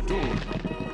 our door.